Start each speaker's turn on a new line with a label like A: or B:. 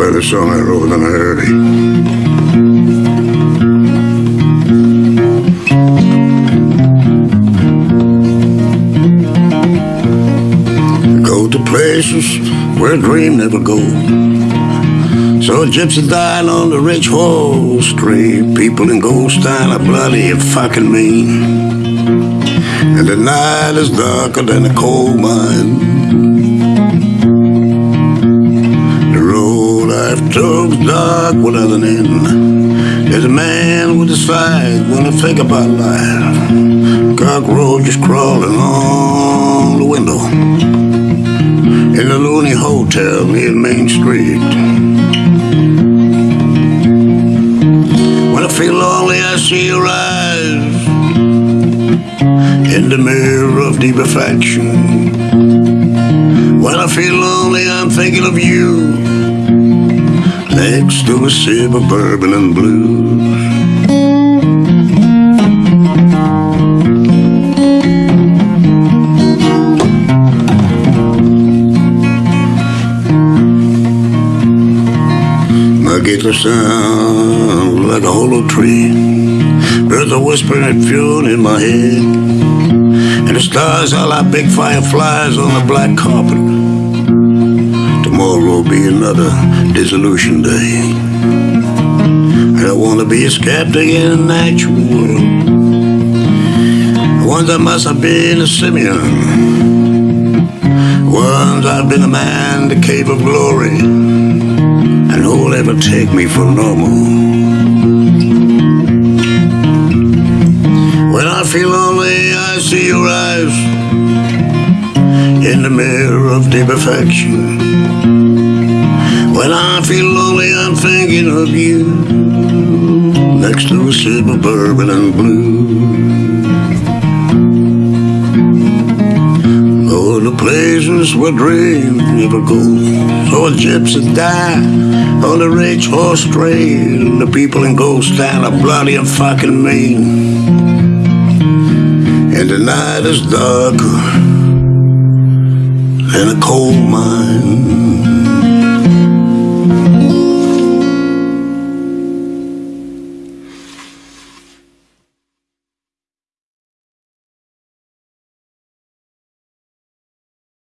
A: play the song I wrote in a hurry. Go to places where a dream never go. So a gypsy died on the rich Wall Street. People in gold style are bloody and fucking mean. And the night is darker than a coal mine. Took's dark without an end. There's a man with a side when I think about life. Cockroaches crawling on the window. In the loony hotel near Main Street. When I feel lonely, I see your eyes in the mirror of deep affection. When I feel lonely, I'm thinking of you to a sip of bourbon and blues. My guitar sounds like a hollow tree. Birds are whispering and fume in my head. And the stars are like big fireflies on the black carpet. Tomorrow will be another dissolution day. I don't want to be a skeptic in a natural world. Once I must have been a simian. Once I've been a man, the cave of glory. And who'll ever take me for normal? When I feel lonely, I see your eyes in the mirror of deep affection. When I feel lonely, I'm thinking of you next to a sip of bourbon and blue. Oh, the places where dreams never go. So a gypsy die on the rich horse trail. The people in gold style are bloody and fucking mean. And the night is darker than a coal mine.